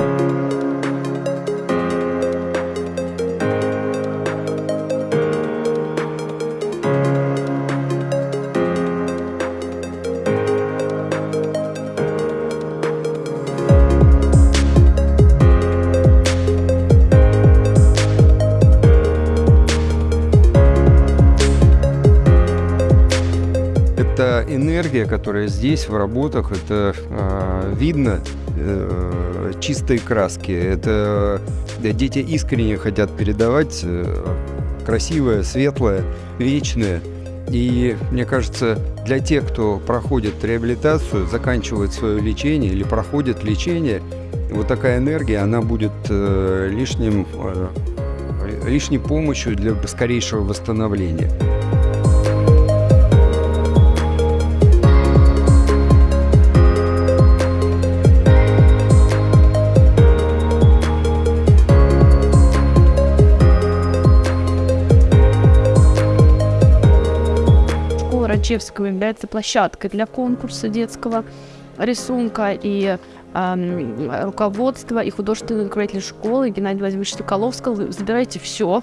Música Это энергия, которая здесь в работах, это э, видно э, чистой краски. Это да, дети искренне хотят передавать э, красивое, светлое, вечное. И мне кажется, для тех, кто проходит реабилитацию, заканчивает свое лечение или проходит лечение, вот такая энергия, она будет э, лишним, э, лишней помощью для скорейшего восстановления. Школа Раджевского является площадкой для конкурса детского рисунка и эм, руководство и художественный руководитель школы Геннадий Владимирович Соколов сказал, «Вы забирайте все.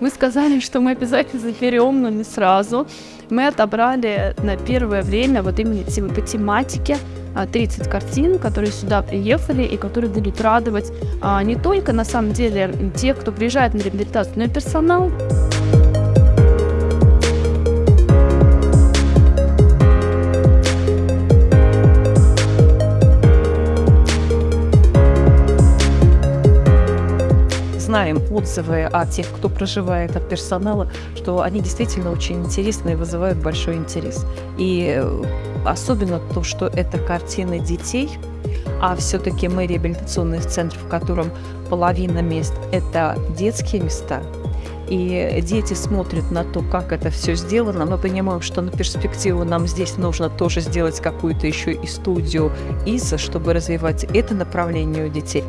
Мы сказали, что мы обязательно заберем, но не сразу. Мы отобрали на первое время вот именно по тематике а, 30 картин, которые сюда приехали и которые будут радовать а, не только на самом деле тех, кто приезжает на реабилитацию, но и персонал. Знаем отзывы о тех, кто проживает от персонала, что они действительно очень интересны и вызывают большой интерес. И э, особенно то, что это картины детей, а все-таки мы реабилитационный центр, в котором половина мест – это детские места, и дети смотрят на то, как это все сделано. Мы понимаем, что на перспективу нам здесь нужно тоже сделать какую-то еще и студию ИСа, чтобы развивать это направление у детей.